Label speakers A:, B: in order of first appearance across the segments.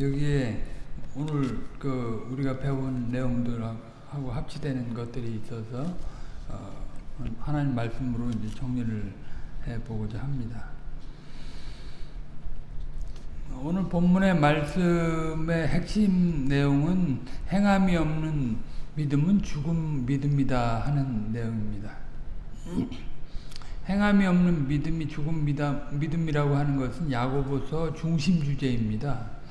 A: 여기에 오늘 그 우리가 배운 내용들하고 합치되는 것들이 있어서 어, 하나님 말씀으로 이제 정리를 해 보고자 합니다. 오늘 본문의 말씀의 핵심 내용은 행함이 없는 믿음은 죽음 믿음이다 하는 내용입니다. 행함이 없는 믿음이 죽음 믿음이라고 하는 것은 야고보서 중심 주제입니다.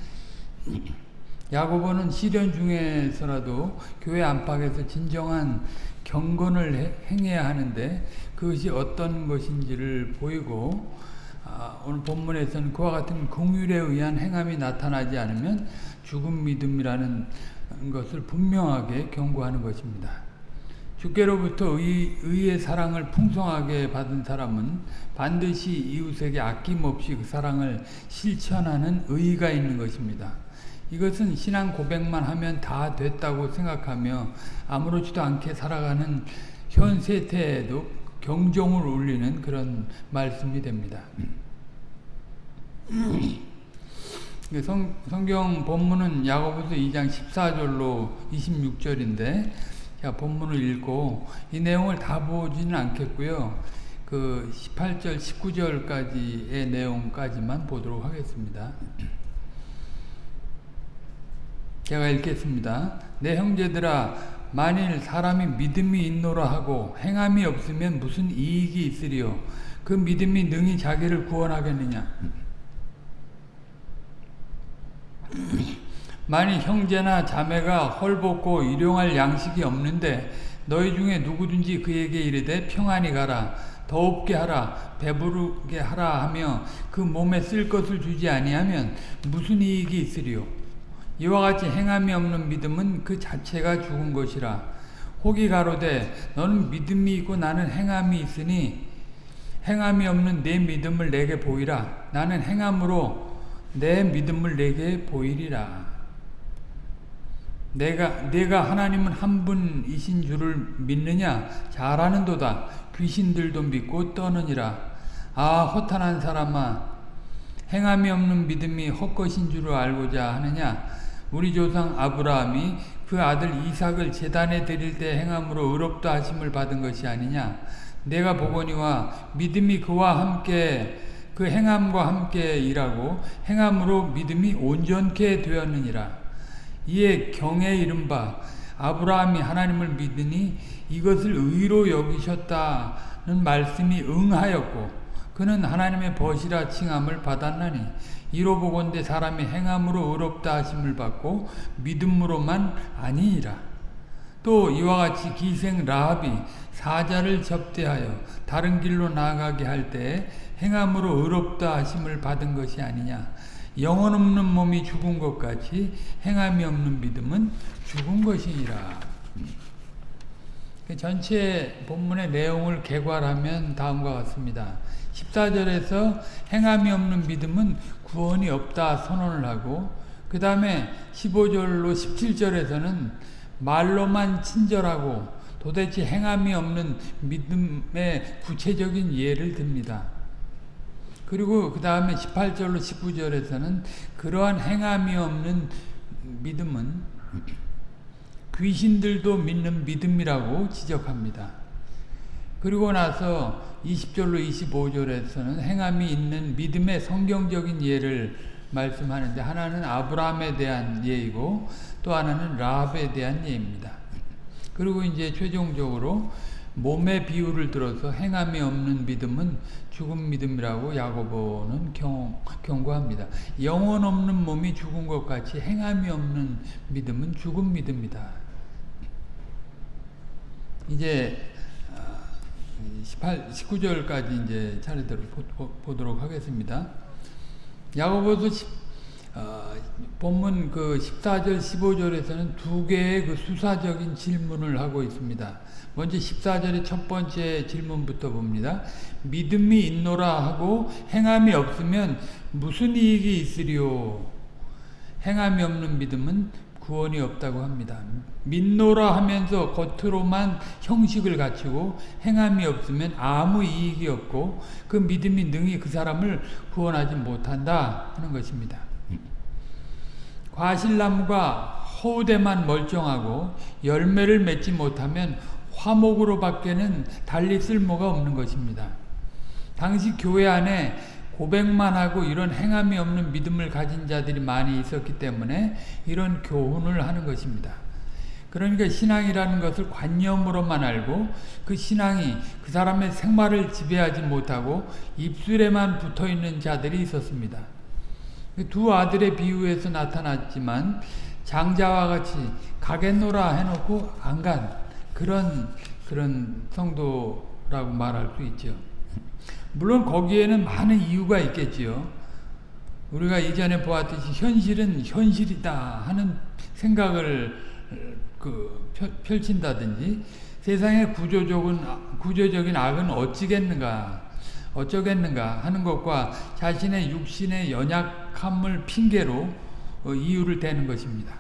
A: 야고보는 시련 중에서라도 교회 안팎에서 진정한 경건을 행해야 하는데 그것이 어떤 것인지를 보이고 아, 오늘 본문에서는 그와 같은 공율에 의한 행함이 나타나지 않으면 죽음 믿음이라는 것을 분명하게 경고하는 것입니다. 주께로부터 의, 의의 사랑을 풍성하게 받은 사람은 반드시 이웃에게 아낌없이 그 사랑을 실천하는 의의가 있는 것입니다. 이것은 신앙 고백만 하면 다 됐다고 생각하며 아무렇지도 않게 살아가는 현 세태에도 경종을 울리는 그런 말씀이 됩니다. 성, 성경 본문은 야고보서 2장 14절로 26절인데 자, 본문을 읽고 이 내용을 다 보지는 않겠고요. 그 18절, 19절까지의 내용까지만 보도록 하겠습니다. 제가 읽겠습니다. 내 형제들아 만일 사람이 믿음이 있노라 하고 행함이 없으면 무슨 이익이 있으리요? 그 믿음이 능히 자기를 구원하겠느냐? 만일 형제나 자매가 헐벗고 일용할 양식이 없는데 너희 중에 누구든지 그에게 이르되 평안히 가라 더없게 하라 배부르게 하라 하며 그 몸에 쓸 것을 주지 아니하면 무슨 이익이 있으리요 이와 같이 행함이 없는 믿음은 그 자체가 죽은 것이라. 혹이 가로되 너는 믿음이 있고 나는 행함이 있으니 행함이 없는 내 믿음을 내게 보이라. 나는 행함으로 내 믿음을 내게 보이리라. 내가 내가 하나님은 한 분이신 줄을 믿느냐? 잘하는도다. 귀신들도 믿고 떠느니라. 아 허탄한 사람아 행함이 없는 믿음이 헛것인 줄을 알고자 하느냐 우리 조상 아브라함이 그 아들 이삭을 재단에 드릴 때 행함으로 의롭다 하심을 받은 것이 아니냐? 내가 보거니와 믿음이 그와 함께 그 행함과 함께 일하고 행함으로 믿음이 온전케 되었느니라. 이에 경에 이른바 아브라함이 하나님을 믿으니 이것을 의로 여기셨다는 말씀이 응하였고 그는 하나님의 벗이라 칭함을 받았나니 이로 보건대 사람이 행함으로 의롭다 하심을 받고 믿음으로만 아니니라. 또 이와 같이 기생 라합이 사자를 접대하여 다른 길로 나아가게 할때 행함으로 의롭다 하심을 받은 것이 아니냐. 영혼 없는 몸이 죽은 것 같이 행함이 없는 믿음은 죽은 것이니라. 그 전체 본문의 내용을 개괄하면 다음과 같습니다. 14절에서 행함이 없는 믿음은 구원이 없다 선언을 하고 그 다음에 15절로 17절에서는 말로만 친절하고 도대체 행함이 없는 믿음의 구체적인 예를 듭니다. 그리고 그 다음에 18절로 19절에서는 그러한 행함이 없는 믿음은 귀신들도 믿는 믿음이라고 지적합니다. 그리고 나서 20절로 25절에서는 행함이 있는 믿음의 성경적인 예를 말씀하는데 하나는 아브라함에 대한 예이고 또 하나는 라합에 대한 예입니다. 그리고 이제 최종적으로 몸의 비유를 들어서 행함이 없는 믿음은 죽은 믿음이라고 야고보는 경, 경고합니다. 영혼 없는 몸이 죽은 것 같이 행함이 없는 믿음은 죽은 믿음이다. 이제 18, 19절까지 이제 차례대로 보, 도록 하겠습니다. 야고보서 10, 어, 본문 그 14절, 15절에서는 두 개의 그 수사적인 질문을 하고 있습니다. 먼저 14절의 첫 번째 질문부터 봅니다. 믿음이 있노라 하고 행함이 없으면 무슨 이익이 있으리요? 행함이 없는 믿음은 구원이 없다고 합니다. 믿노라 하면서 겉으로만 형식을 갖추고 행함이 없으면 아무 이익이 없고 그 믿음이 능히 그 사람을 구원하지 못한다 하는 것입니다. 과실나무가 허우대만 멀쩡하고 열매를 맺지 못하면 화목으로 밖에는 달리 쓸모가 없는 것입니다. 당시 교회 안에 고백만 하고 이런 행함이 없는 믿음을 가진 자들이 많이 있었기 때문에 이런 교훈을 하는 것입니다. 그러니까 신앙이라는 것을 관념으로만 알고 그 신앙이 그 사람의 생활을 지배하지 못하고 입술에만 붙어 있는 자들이 있었습니다. 두 아들의 비유에서 나타났지만 장자와 같이 가겠노라 해놓고 안 간 그런 그런 성도라고 말할 수 있죠. 물론 거기에는 많은 이유가 있겠지요. 우리가 이전에 보았듯이 현실은 현실이다 하는 생각을 그 펼친다든지 세상의 구조적인 구조적인 악은 어찌겠는가 어쩌겠는가 하는 것과 자신의 육신의 연약함을 핑계로 어, 이유를 대는 것입니다.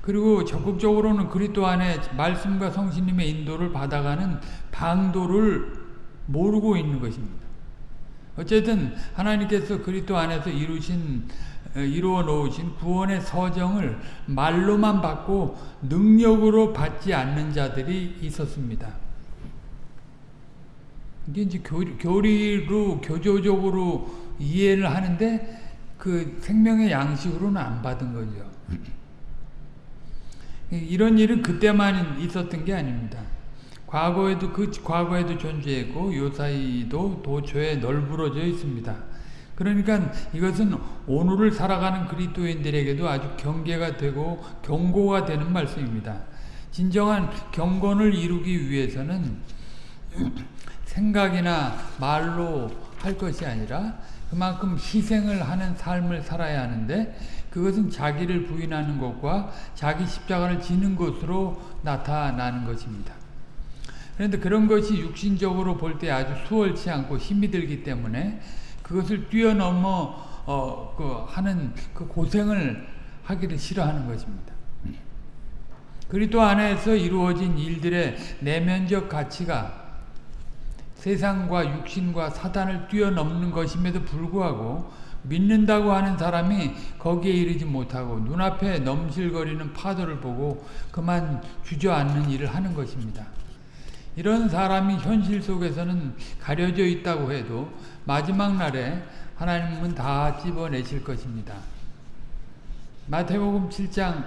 A: 그리고 적극적으로는 그리스도 안에 말씀과 성신님의 인도를 받아가는 방도를 모르고 있는 것입니다. 어쨌든 하나님께서 그리스도 안에서 이루신 어, 이루어 놓으신 구원의 서정을 말로만 받고 능력으로 받지 않는 자들이 있었습니다. 이게 이제 교리로 교조적으로 이해를 하는데 그 생명의 양식으로는 안 받은 거죠. 이런 일은 그때만 있었던 게 아닙니다. 과거에도 그 과거에도 존재했고 요사이도 도처에 널브러져 있습니다. 그러니까 이것은 오늘을 살아가는 그리스도인들에게도 아주 경계가 되고 경고가 되는 말씀입니다. 진정한 경건을 이루기 위해서는 생각이나 말로 할 것이 아니라 그만큼 희생을 하는 삶을 살아야 하는데 그것은 자기를 부인하는 것과 자기 십자가를 지는 것으로 나타나는 것입니다. 그런데 그런 것이 육신적으로 볼 때 아주 수월치 않고 힘이 들기 때문에 그것을 뛰어넘어 어, 그 하는 그 고생을 하기를 싫어하는 것입니다. 그리스도 안에서 이루어진 일들의 내면적 가치가 세상과 육신과 사단을 뛰어넘는 것임에도 불구하고 믿는다고 하는 사람이 거기에 이르지 못하고 눈앞에 넘실거리는 파도를 보고 그만 주저앉는 일을 하는 것입니다. 이런 사람이 현실 속에서는 가려져 있다고 해도 마지막 날에 하나님은 다 찝어내실 것입니다. 마태복음 7장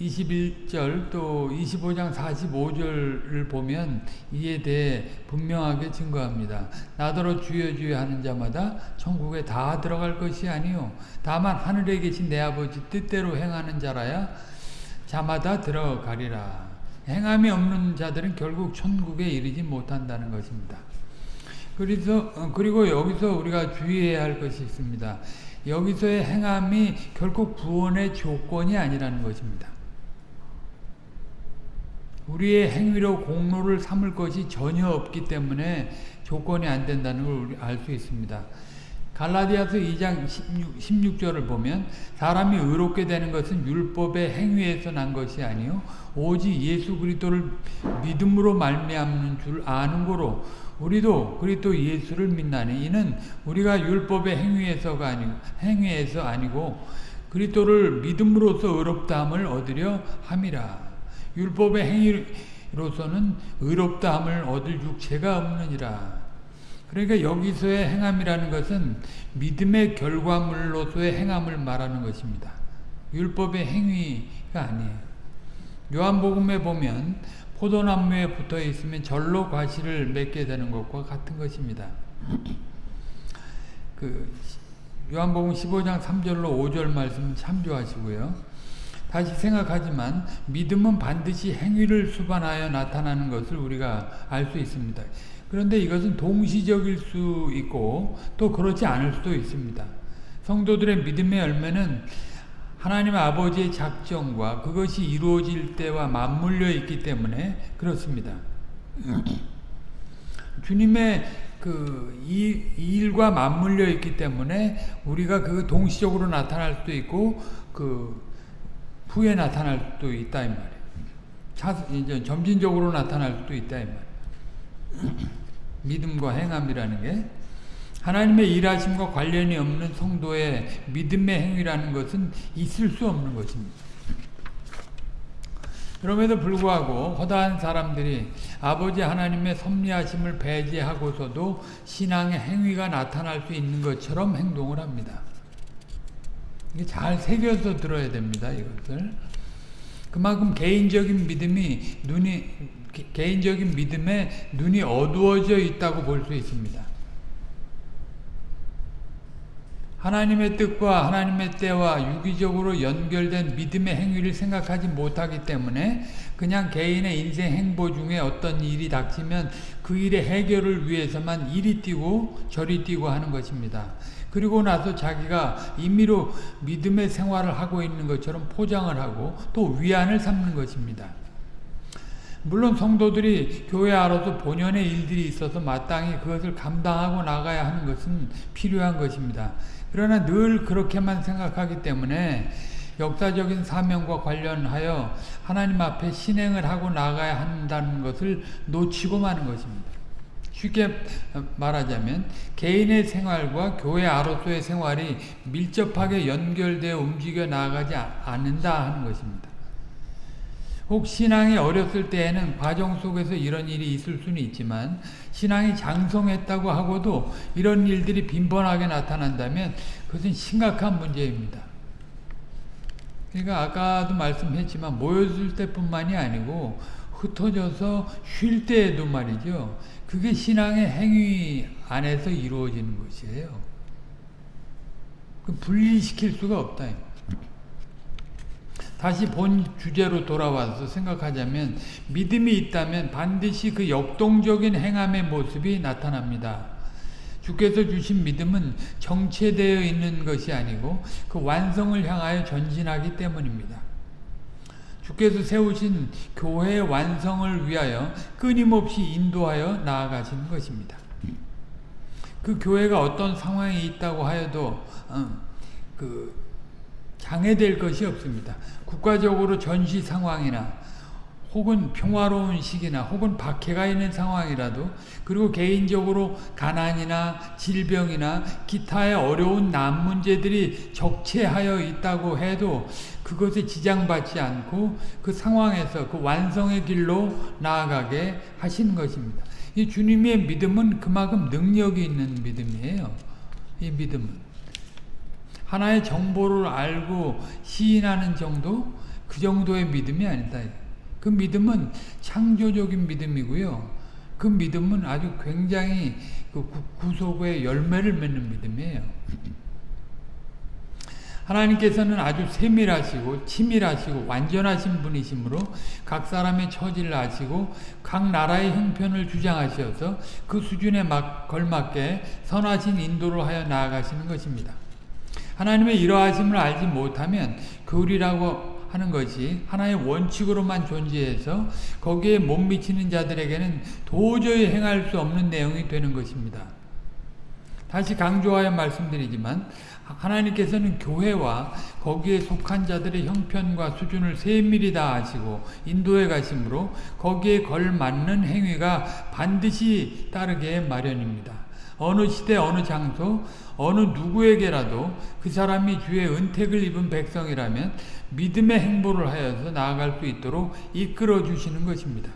A: 21절 또 25장 45절을 보면 이에 대해 분명하게 증거합니다. 나더러 주여 주여 하는 자마다 천국에 다 들어갈 것이 아니요 다만 하늘에 계신 내 아버지 뜻대로 행하는 자라야 자마다 들어가리라. 행함이 없는 자들은 결국 천국에 이르지 못한다는 것입니다. 그래서 어, 그리고 여기서 우리가 주의해야 할 것이 있습니다. 여기서의 행함이 결국 구원의 조건이 아니라는 것입니다. 우리의 행위로 공로를 삼을 것이 전혀 없기 때문에 조건이 안 된다는 걸 알 수 있습니다. 갈라디아서 2장 16, 절을 보면 사람이 의롭게 되는 것은 율법의 행위에서 난 것이 아니요 오직 예수 그리스도를 믿음으로 말미암는 줄 아는 거로 우리도 그리스도 예수를 믿나니 이는 우리가 율법의 행위에서가 아니고 행위에서 아니고 그리스도를 믿음으로써 의롭다함을 얻으려 함이라. 율법의 행위로서는 의롭다함을 얻을 육체가 없느니라. 그러니까 여기서의 행함이라는 것은 믿음의 결과물로서의 행함을 말하는 것입니다. 율법의 행위가 아니에요. 요한복음에 보면 포도나무에 붙어 있으면 절로 과실을 맺게 되는 것과 같은 것입니다. 그 요한복음 15장 3절로 5절 말씀 참조하시고요. 다시 생각하지만 믿음은 반드시 행위를 수반하여 나타나는 것을 우리가 알 수 있습니다. 그런데 이것은 동시적일 수 있고 또 그렇지 않을 수도 있습니다. 성도들의 믿음의 열매는 하나님 아버지의 작정과 그것이 이루어질 때와 맞물려 있기 때문에 그렇습니다. 주님의 그 일과 맞물려 있기 때문에 우리가 그 동시적으로 나타날 수도 있고 그 후에 나타날 수도 있다 이 말이에요. 차, 이제 점진적으로 나타날 수도 있다 이 말이에요. 믿음과 행함이라는 게 하나님의 일하심과 관련이 없는 성도의 믿음의 행위라는 것은 있을 수 없는 것입니다. 그럼에도 불구하고 허다한 사람들이 아버지 하나님의 섭리하심을 배제하고서도 신앙의 행위가 나타날 수 있는 것처럼 행동을 합니다. 이게 잘 새겨서 들어야 됩니다. 이것을 그만큼 개인적인 믿음이 눈이 개인적인 믿음에 눈이 어두워져 있다고 볼 수 있습니다. 하나님의 뜻과 하나님의 때와 유기적으로 연결된 믿음의 행위를 생각하지 못하기 때문에 그냥 개인의 인생 행보 중에 어떤 일이 닥치면 그 일의 해결을 위해서만 이리 뛰고 저리 뛰고 하는 것입니다. 그리고 나서 자기가 임의로 믿음의 생활을 하고 있는 것처럼 포장을 하고 또 위안을 삼는 것입니다. 물론 성도들이 교회 안으로서 본연의 일들이 있어서 마땅히 그것을 감당하고 나가야 하는 것은 필요한 것입니다. 그러나 늘 그렇게만 생각하기 때문에 역사적인 사명과 관련하여 하나님 앞에 신행을 하고 나가야 한다는 것을 놓치고 마는 것입니다. 쉽게 말하자면 개인의 생활과 교회 아로서의 생활이 밀접하게 연결되어 움직여 나가지 않는다 하는 것입니다. 혹 신앙이 어렸을 때에는 과정 속에서 이런 일이 있을 수는 있지만 신앙이 장성했다고 하고도 이런 일들이 빈번하게 나타난다면 그것은 심각한 문제입니다. 그러니까 아까도 말씀했지만 모였을 때뿐만이 아니고 흩어져서 쉴 때에도 말이죠. 그게 신앙의 행위 안에서 이루어지는 것이에요. 그 분리시킬 수가 없다. 다시 본 주제로 돌아와서 생각하자면 믿음이 있다면 반드시 그 역동적인 행함의 모습이 나타납니다. 주께서 주신 믿음은 정체되어 있는 것이 아니고 그 완성을 향하여 전진하기 때문입니다. 주께서 세우신 교회의 완성을 위하여 끊임없이 인도하여 나아가시는 것입니다. 그 교회가 어떤 상황이 있다고 하여도 어, 그 장애될 것이 없습니다. 국가적으로 전시 상황이나 혹은 평화로운 시기나 혹은 박해가 있는 상황이라도 그리고 개인적으로 가난이나 질병이나 기타의 어려운 남 문제들이 적체하여 있다고 해도 그것에 지장받지 않고 그 상황에서 그 완성의 길로 나아가게 하시는 것입니다. 이 주님의 믿음은 그만큼 능력이 있는 믿음이에요. 이 믿음은. 하나의 정보를 알고 시인하는 정도 그 정도의 믿음이 아니다. 그 믿음은 창조적인 믿음이고요. 그 믿음은 아주 굉장히 그 구속의 열매를 맺는 믿음이에요. 하나님께서는 아주 세밀하시고 치밀하시고 완전하신 분이시므로 각 사람의 처지를 아시고 각 나라의 형편을 주장하셔서 그 수준에 막 걸맞게 선하신 인도를 하여 나아가시는 것입니다. 하나님의 이러하심을 알지 못하면 교리라고 하는 것이 하나의 원칙으로만 존재해서 거기에 못 미치는 자들에게는 도저히 행할 수 없는 내용이 되는 것입니다. 다시 강조하여 말씀드리지만 하나님께서는 교회와 거기에 속한 자들의 형편과 수준을 세밀히 다 아시고 인도해 가심으로 거기에 걸맞는 행위가 반드시 따르게 마련입니다. 어느 시대 어느 장소 어느 누구에게라도 그 사람이 주의 은택을 입은 백성이라면 믿음의 행보를 하여서 나아갈 수 있도록 이끌어 주시는 것입니다.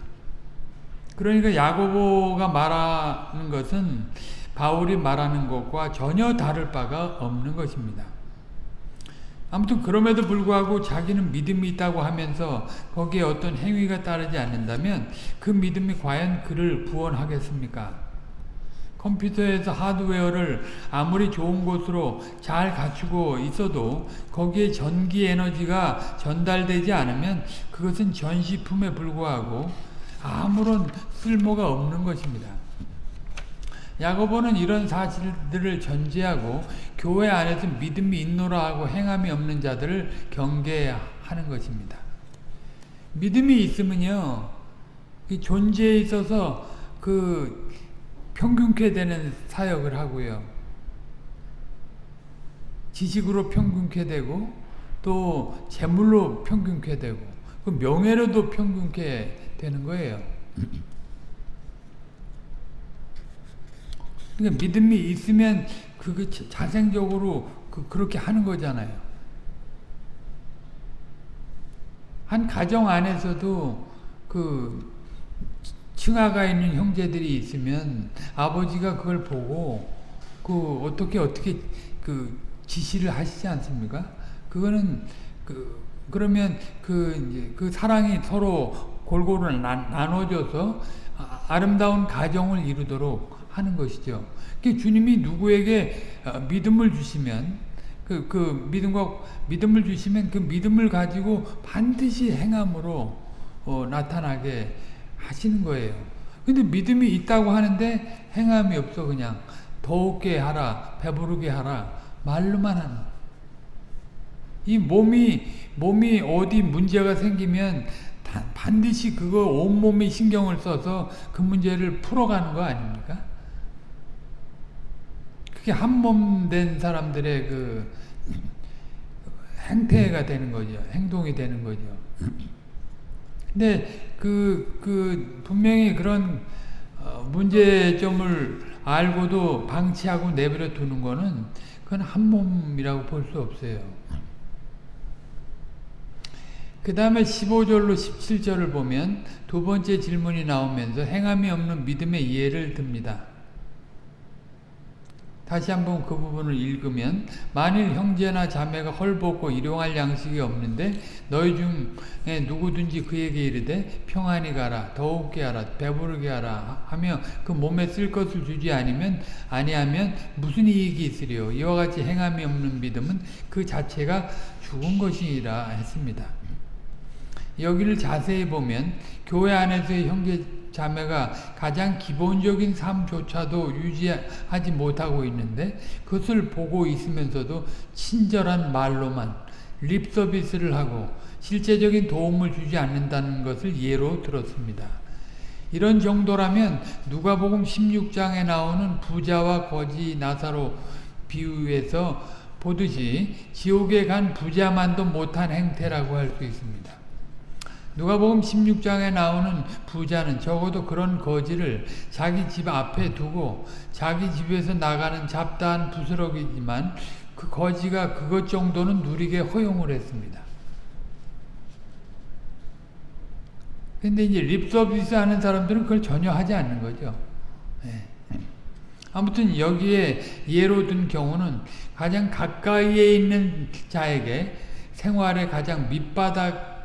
A: 그러니까 야고보가 말하는 것은 바울이 말하는 것과 전혀 다를 바가 없는 것입니다. 아무튼 그럼에도 불구하고 자기는 믿음이 있다고 하면서 거기에 어떤 행위가 따르지 않는다면 그 믿음이 과연 그를 구원하겠습니까? 컴퓨터에서 하드웨어를 아무리 좋은 곳으로 잘 갖추고 있어도 거기에 전기 에너지가 전달되지 않으면 그것은 전시품에 불과하고 아무런 쓸모가 없는 것입니다. 야고보는 이런 사실들을 전제하고 교회 안에서 믿음이 있노라 하고 행함이 없는 자들을 경계하는 것입니다. 믿음이 있으면요, 존재에 있어서 그 평균케 되는 사역을 하고요. 지식으로 평균케 되고 또 재물로 평균케 되고 그 명예로도 평균케 되는 거예요. 그러니까 믿음이 있으면 그게 자- 자생적으로 그, 그렇게 하는 거잖아요. 한 가정 안에서도 그 층하가 있는 형제들이 있으면 아버지가 그걸 보고 그 어떻게 어떻게 그 지시를 하시지 않습니까? 그거는 그 그러면 그 이제 그 사랑이 서로 골고루 나, 나눠져서 아- 아름다운 가정을 이루도록 하는 것이죠. 그 주님이 누구에게 어, 믿음을 주시면 그, 그 믿음과 믿음을 주시면 그 믿음을 가지고 반드시 행함으로 어, 나타나게 하시는 거예요. 근데 믿음이 있다고 하는데 행함이 없어 그냥 더욱게 하라 배부르게 하라 말로만 하는 이 몸이 몸이 어디 문제가 생기면 다- 반드시 그거 온몸이 신경을 써서 그 문제를 풀어가는 거 아닙니까? 그게 한 몸 된 사람들의 그 행태가 되는 거죠. 행동이 되는 거죠. 근데 그, 그, 분명히 그런 어, 문제점을 알고도 방치하고 내버려 두는 거는 그건 한 몸이라고 볼 수 없어요. 그 다음에 15절로 17절을 보면 두 번째 질문이 나오면서 행함이 없는 믿음의 이해를 듭니다. 다시 한번 그 부분을 읽으면 만일 형제나 자매가 헐벗고 일용할 양식이 없는데 너희 중에 누구든지 그에게 이르되 평안히 가라 더욱게 하라 배부르게 하라 하며 그 몸에 쓸 것을 주지 아니면 아니하면 무슨 이익이 있으리요 이와 같이 행함이 없는 믿음은 그 자체가 죽은 것이라 했습니다. 여기를 자세히 보면 교회 안에서의 형제 자매가 가장 기본적인 삶조차도 유지하지 못하고 있는데 그것을 보고 있으면서도 친절한 말로만 립 서비스를 하고 실제적인 도움을 주지 않는다는 것을 예로 들었습니다. 이런 정도라면 누가복음 16장에 나오는 부자와 거지 나사로 비유에서 보듯이 지옥에 간 부자만도 못한 행태라고 할 수 있습니다. 누가복음 16장에 나오는 부자는 적어도 그런 거지를 자기 집 앞에 두고 자기 집에서 나가는 잡다한 부스러기지만 그 거지가 그것 정도는 누리게 허용을 했습니다. 근데 이제 립서비스 하는 사람들은 그걸 전혀 하지 않는 거죠. 네. 아무튼 여기에 예로 든 경우는 가장 가까이에 있는 자에게 생활의 가장 밑바닥 의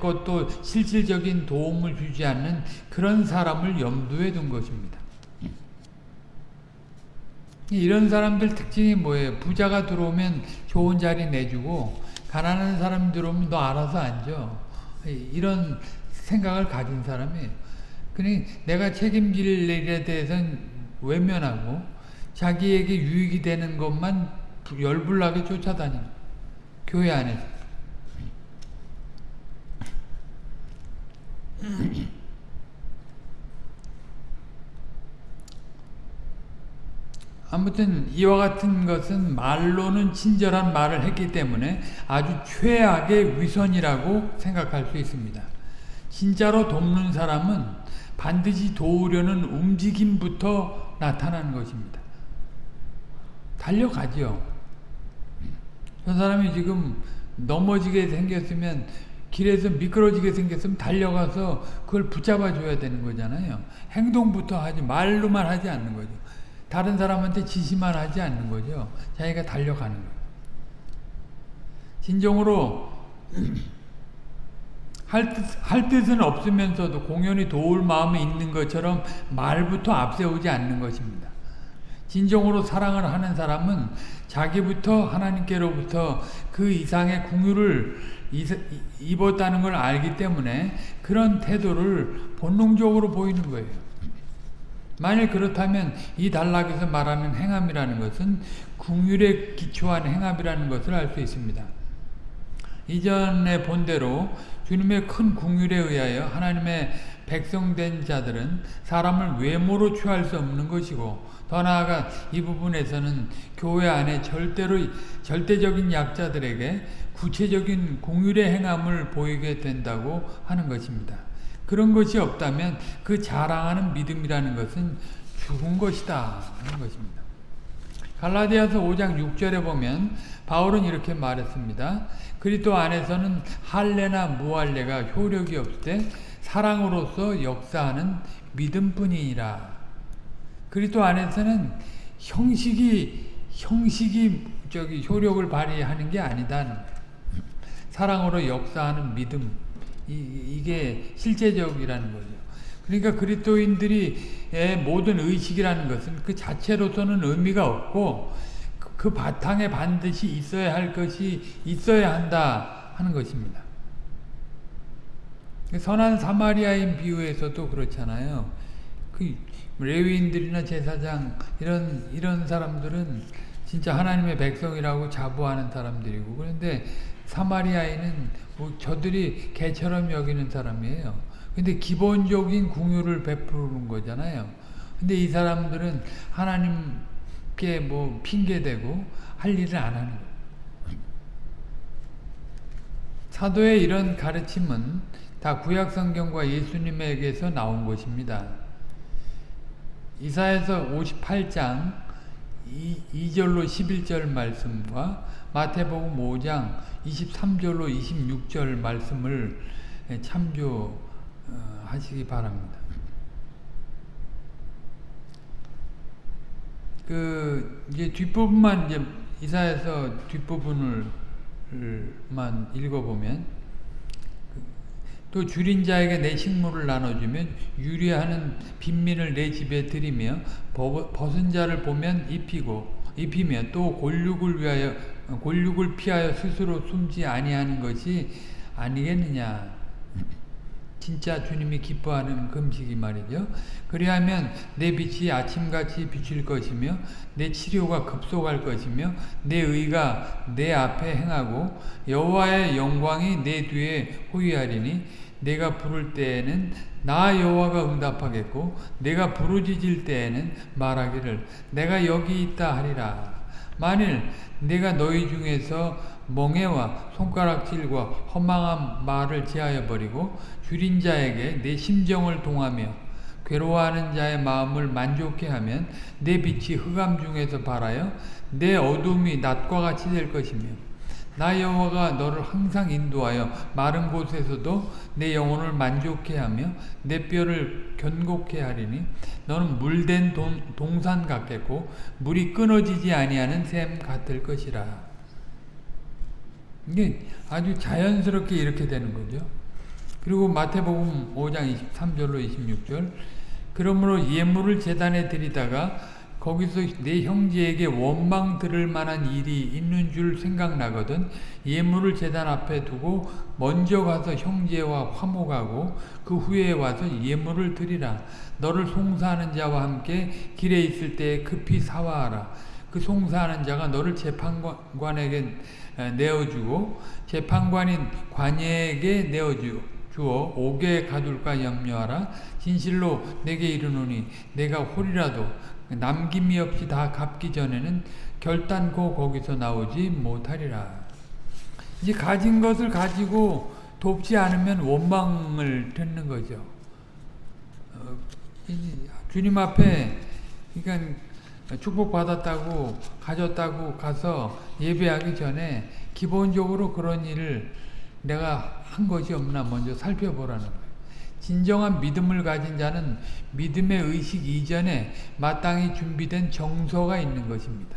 A: 것도 실질적인 도움을 주지 않는 그런 사람을 염두에 둔 것입니다. 이런 사람들 특징이 뭐예요? 부자가 들어오면 좋은 자리 내주고 가난한 사람 들어오면 너 알아서 앉아. 이런 생각을 가진 사람이에요. 그니 내가 책임질 일에 대해서는 외면하고 자기에게 유익이 되는 것만 열불나게 쫓아다니는 교회 안에서. 아무튼 이와 같은 것은 말로는 친절한 말을 했기 때문에 아주 최악의 위선이라고 생각할 수 있습니다. 진짜로 돕는 사람은 반드시 도우려는 움직임부터 나타나는 것입니다. 달려가죠. 저 사람이 지금 넘어지게 생겼으면 길에서 미끄러지게 생겼으면 달려가서 그걸 붙잡아 줘야 되는 거잖아요. 행동부터 하지 말로만 하지 않는 거죠. 다른 사람한테 지시만 하지 않는 거죠. 자기가 달려가는 거예요. 진정으로 할, 뜻, 할 뜻은 없으면서도 공연히 도울 마음이 있는 것처럼 말부터 앞세우지 않는 것입니다. 진정으로 사랑을 하는 사람은 자기부터 하나님께로부터 그 이상의 궁유를 입었다는 걸 알기 때문에 그런 태도를 본능적으로 보이는 거예요. 만일 그렇다면 이 단락에서 말하는 행함이라는 것은 궁율에 기초한 행함이라는 것을 알 수 있습니다. 이전에 본대로 주님의 큰 궁율에 의하여 하나님의 백성된 자들은 사람을 외모로 취할 수 없는 것이고 더 나아가 이 부분에서는 교회 안에 절대로 절대적인 약자들에게 구체적인 공율의 행함을 보이게 된다고 하는 것입니다. 그런 것이 없다면 그 자랑하는 믿음이라는 것은 죽은 것이다 하는 것입니다. 갈라디아서 5장 6절에 보면 바울은 이렇게 말했습니다. 그리스도 안에서는 할례나 무할례가 효력이 없을 사랑으로서 역사하는 믿음뿐이니라. 그리스도 안에서는 형식이 형식이 저기 효력을 발휘하는 게 아니다. 사랑으로 역사하는 믿음 이, 게 실제적이라는 거죠. 그러니까 그리스도인들이 모든 의식이라는 것은 그 자체로서는 의미가 없고 그, 그 바탕에 반드시 있어야 할 것이 있어야 한다 하는 것입니다. 선한 사마리아인 비유에서도 그렇잖아요. 그 레위인들이나 제사장 이런 이런 사람들은 진짜 하나님의 백성이라고 자부하는 사람들이고 그런데 사마리아인은 뭐 저들이 개처럼 여기는 사람이에요. 근데 기본적인 궁유를 베푸는 거잖아요. 근데 이 사람들은 하나님께 뭐 핑계대고 할 일을 안 하는. 사도의 이런 가르침은 다 구약성경과 예수님에게서 나온 것입니다. 이사에서 58장 2, 절로 11절 말씀과 마태복음 5장 23절로 26절 말씀을 참조하시기 바랍니다. 그 이제 뒷부분만 이제 이사에서 뒷부분을만 읽어보면 또 줄인 자에게 내 식물을 나눠주면 유리하는 빈민을 내 집에 들이며 벗은 자를 보면 입히고 입히며 또 골육을 위하여 골육을 피하여 스스로 숨지 아니하는 것이 아니겠느냐 진짜 주님이 기뻐하는 금식이 말이죠. 그리하면 내 빛이 아침같이 비칠 것이며 내 치료가 급속할 것이며 내 의가 내 앞에 행하고 여호와의 영광이 내 뒤에 호위하리니 내가 부를 때에는 나 여호와가 응답하겠고 내가 부르짖을 때에는 말하기를 내가 여기 있다 하리라. 만일 내가 너희 중에서 멍해와 손가락질과 허망한 말을 제하여 버리고 줄인 자에게 내 심정을 동하며 괴로워하는 자의 마음을 만족해 하면 내 빛이 흑암 중에서 발하여 내 어둠이 낮과 같이 될 것이며 나 여호와가 너를 항상 인도하여 마른 곳에서도 내 영혼을 만족해 하며 내 뼈를 견고케 하리니 너는 물된 동, 동산 같겠고 물이 끊어지지 아니하는 샘 같을 것이라 이게 아주 자연스럽게 이렇게 되는 거죠. 그리고 마태복음 5장 23절로 26절 그러므로 예물을 재단에 드리다가 거기서 내 형제에게 원망 들을 만한 일이 있는 줄 생각나거든. 예물을 재단 앞에 두고 먼저 가서 형제와 화목하고 그 후에 와서 예물을 드리라. 너를 송사하는 자와 함께 길에 있을 때 급히 사와하라. 그 송사하는 자가 너를 재판관에게 내어주고 재판관인 관예에게 내어주어 오게 가둘까 염려하라. 진실로 내게 이르노니 내가 홀이라도 남김이 없이 다 갚기 전에는 결단코 거기서 나오지 못하리라 이제 가진 것을 가지고 돕지 않으면 원망을 듣는 거죠 어, 주님 앞에 그러니까 축복받았다고 가졌다고 가서 예배하기 전에 기본적으로 그런 일을 내가 한 것이 없나 먼저 살펴보라는 거예요. 진정한 믿음을 가진 자는 믿음의 의식 이전에 마땅히 준비된 정서가 있는 것입니다.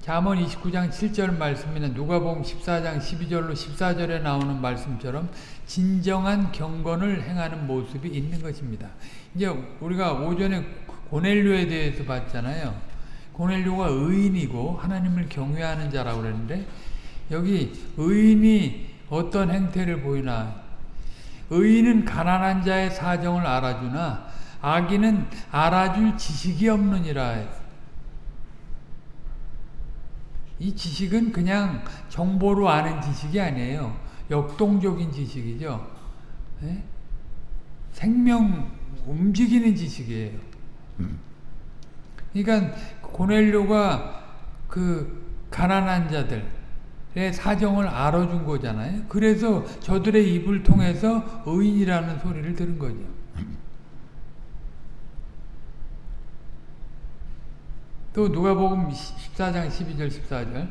A: 잠언 29장 7절 말씀이나 누가복음 14장 12절로 14절에 나오는 말씀처럼 진정한 경건을 행하는 모습이 있는 것입니다. 이제 우리가 오전에 고넬료에 대해서 봤잖아요. 고넬료가 의인이고 하나님을 경외하는 자라고 그랬는데 여기 의인이 어떤 행태를 보이나 의인은 가난한 자의 사정을 알아주나 악인은 알아줄 지식이 없느니라 이 지식은 그냥 정보로 아는 지식이 아니에요. 역동적인 지식이죠. 네? 생명 움직이는 지식이에요. 그러니까 고넬료가 그 가난한 자들의 예, 사정을 알아준 거잖아요. 그래서 저들의 입을 통해서 의인이라는 소리를 들은 거죠. 또 누가복음 14장 12절 14절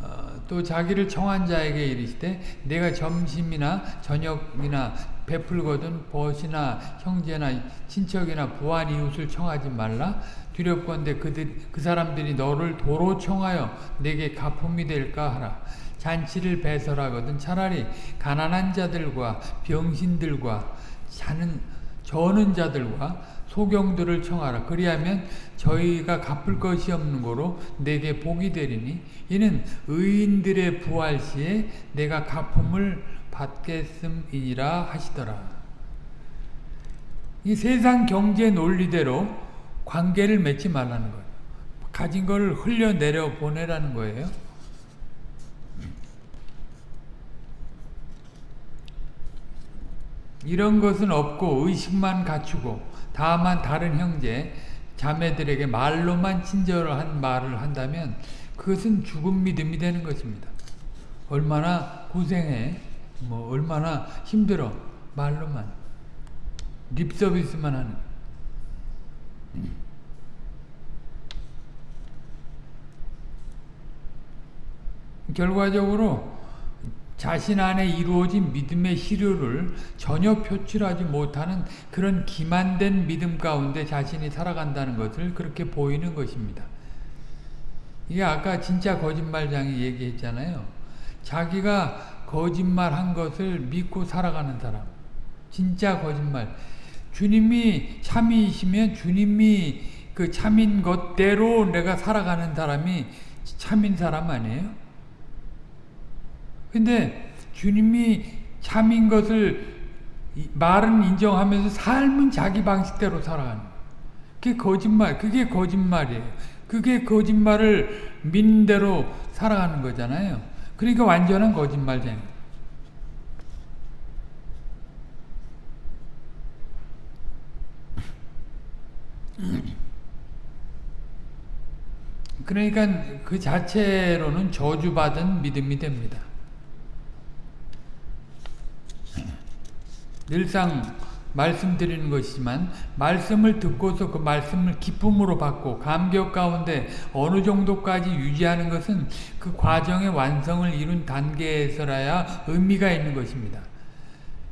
A: 어, 또 자기를 청한 자에게 이르시되 내가 점심이나 저녁이나 베풀거든 벗이나 형제나 친척이나 부한 이웃을 청하지 말라 두렵건대 그들 그 사람들이 너를 도로 청하여 내게 가품이 될까 하라 잔치를 배설하거든 차라리 가난한 자들과 병신들과 자는 저는 자들과 소경들을 청하라. 그리하면 저희가 갚을 것이 없는 거로 내게 복이 되리니 이는 의인들의 부활 시에 내가 갚음을 받겠음이니라 하시더라. 이 세상 경제 논리대로 관계를 맺지 말라는 거예요. 가진 걸 흘려내려 보내라는 거예요. 이런 것은 없고 의식만 갖추고 다만 다른 형제 자매들에게 말로만 친절한 말을 한다면 그것은 죽은 믿음이 되는 것입니다. 얼마나 고생해 뭐 얼마나 힘들어 말로만 립 서비스만 하는 결과적으로 자신 안에 이루어진 믿음의 시료를 전혀 표출하지 못하는 그런 기만된 믿음 가운데 자신이 살아간다는 것을 그렇게 보이는 것입니다. 이게 아까 진짜 거짓말장이 얘기했잖아요. 자기가 거짓말한 것을 믿고 살아가는 사람. 진짜 거짓말. 주님이 참이시면 주님이 그 참인 것대로 내가 살아가는 사람이 참인 사람 아니에요? 근데 주님이 참인 것을 말은 인정하면서 삶은 자기 방식대로 살아가는 그게 거짓말, 그게 거짓말이에요. 그게 거짓말을 믿는 대로 살아가는 거잖아요. 그러니까 완전한 거짓말쟁이. 그러니까 그 자체로는 저주받은 믿음이 됩니다. 늘상 말씀드리는 것이지만 말씀을 듣고서 그 말씀을 기쁨으로 받고 감격 가운데 어느 정도까지 유지하는 것은 그 과정의 완성을 이룬 단계에서라야 의미가 있는 것입니다.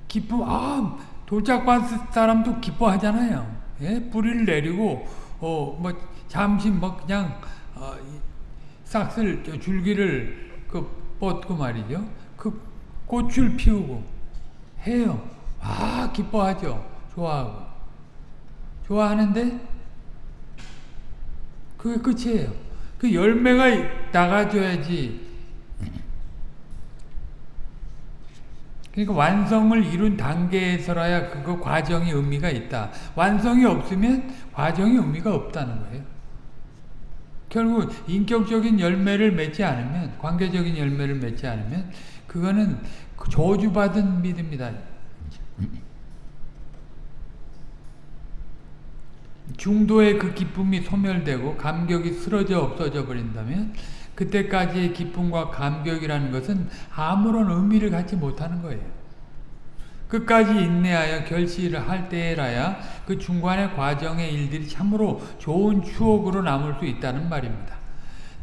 A: 기쁨, 아, 돌짝받은 사람도 기뻐하잖아요. 예? 뿌리를 내리고, 어, 뭐, 잠시 뭐 그냥, 어, 싹쓸, 줄기를 그 뻗고 말이죠. 그 꽃을 피우고 해요. 아 기뻐하죠. 좋아하고. 좋아하는데 그게 끝이에요. 그 열매가 나가줘야지. 그러니까 완성을 이룬 단계에서라야 그거 과정이 의미가 있다. 완성이 없으면 과정이 의미가 없다는 거예요. 결국 인격적인 열매를 맺지 않으면 관계적인 열매를 맺지 않으면 그거는 저주받은 믿음이다. 중도의 그 기쁨이 소멸되고 감격이 쓰러져 없어져 버린다면 그때까지의 기쁨과 감격이라는 것은 아무런 의미를 갖지 못하는 거예요. 끝까지 인내하여 결실을 할 때라야 그 중간의 과정의 일들이 참으로 좋은 추억으로 남을 수 있다는 말입니다.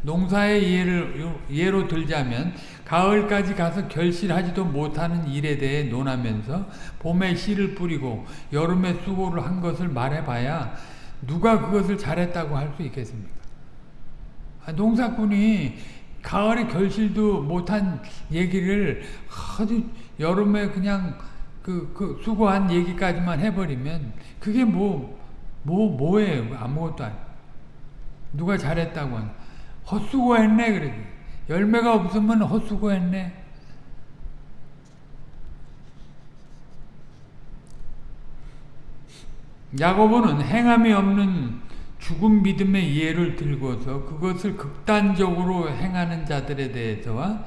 A: 농사의 예를, 예로 들자면 가을까지 가서 결실하지도 못하는 일에 대해 논하면서 봄에 씨를 뿌리고 여름에 수고를 한 것을 말해봐야 누가 그것을 잘했다고 할 수 있겠습니까? 아, 농사꾼이 가을에 결실도 못한 얘기를 아주 여름에 그냥 그, 그 수고한 얘기까지만 해버리면 그게 뭐, 뭐, 뭐예요? 아무것도 아니에요. 누가 잘했다고 하는 헛수고했네 그러지. 열매가 없으면 헛수고했네. 야고보는 행함이 없는 죽은 믿음의 예를 들고서 그것을 극단적으로 행하는 자들에 대해서와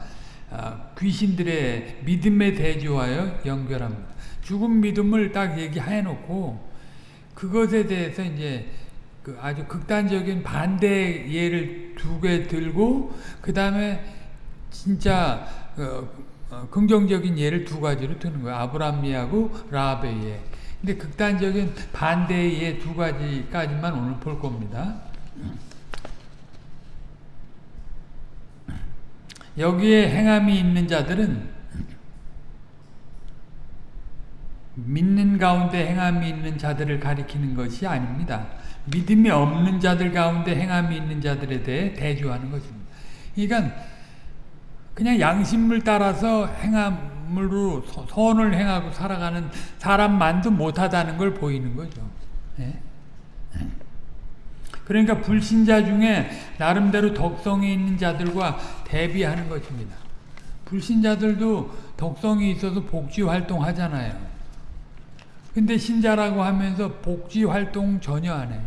A: 아, 귀신들의 믿음에 대조하여 연결합니다. 죽은 믿음을 딱 얘기해 놓고 그것에 대해서 이제 그 아주 극단적인 반대 예를 두 개 들고 그 다음에 진짜 어, 어, 긍정적인 예를 두 가지로 드는 거예요. 아브라함 예하고 라합의 예. 근데 극단적인 반대의 두 가지까지만 오늘 볼 겁니다. 여기에 행함이 있는 자들은 믿는 가운데 행함이 있는 자들을 가리키는 것이 아닙니다. 믿음이 없는 자들 가운데 행함이 있는 자들에 대해 대조하는 것입니다. 그러니까 그냥 양심을 따라서 행함 으로 선을 행하고 살아가는 사람만도 못하다는 걸 보이는 거죠. 예? 그러니까 불신자 중에 나름대로 덕성이 있는 자들과 대비하는 것입니다. 불신자들도 덕성이 있어서 복지 활동 하잖아요. 근데 신자라고 하면서 복지 활동 전혀 안 해.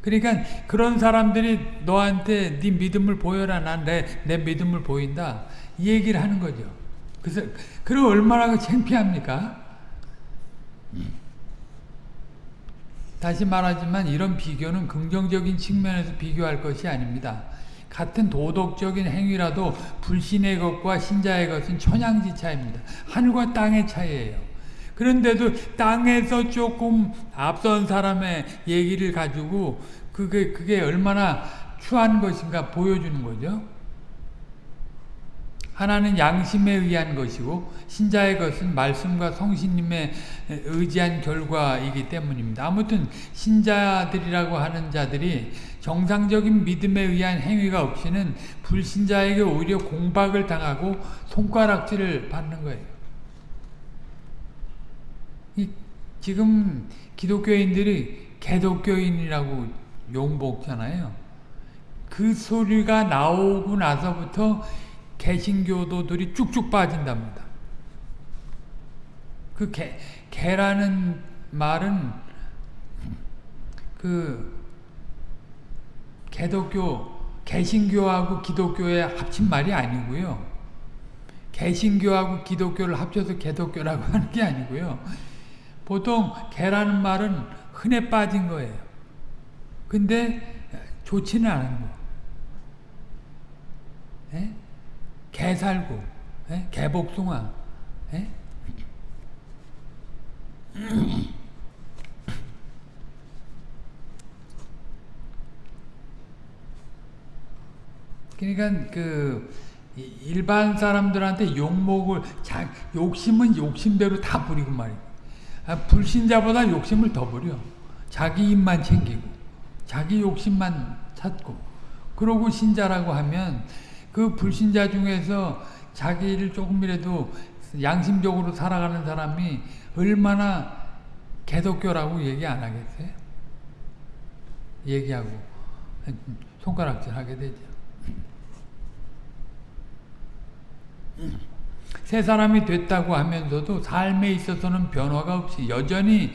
A: 그러니까 그런 사람들이 너한테 네 믿음을 보여라. 난 내 내 믿음을 보인다. 이 얘기를 하는 거죠. 그래서 그럼 얼마나 창피합니까? 다시 말하지만 이런 비교는 긍정적인 측면에서 비교할 것이 아닙니다. 같은 도덕적인 행위라도 불신의 것과 신자의 것은 천양지 차입니다. 하늘과 땅의 차이예요. 그런데도 땅에서 조금 앞선 사람의 얘기를 가지고 그게 그게 얼마나 추한 것인가 보여주는 거죠. 하나는 양심에 의한 것이고 신자의 것은 말씀과 성신님에 의지한 결과이기 때문입니다. 아무튼 신자들이라고 하는 자들이 정상적인 믿음에 의한 행위가 없이는 불신자에게 오히려 공박을 당하고 손가락질을 받는 거예요. 지금 기독교인들이 개독교인이라고 욕먹잖아요. 그 소리가 나오고 나서부터 개신교도들이 쭉쭉 빠진답니다. 그 개, 개라는 말은 그 개독교, 개신교하고 기독교의 합친 말이 아니고요. 개신교하고 기독교를 합쳐서 개독교라고 하는 게 아니고요. 보통 개라는 말은 흔해 빠진 거예요. 근데 좋지는 않은 거. 예? 개 살고, 예? 개복숭아. 예? 그러니까 그 일반 사람들한테 욕먹을 자, 욕심은 욕심대로 다 부리고 말이야. 아, 불신자보다 욕심을 더 부려. 자기 입만 챙기고 자기 욕심만 찾고 그러고 신자라고 하면 그 불신자 중에서 자기를 조금이라도 양심적으로 살아가는 사람이 얼마나 개독교라고 얘기 안 하겠어요? 얘기하고 손가락질 하게 되죠. 새 사람이 됐다고 하면서도 삶에 있어서는 변화가 없이 여전히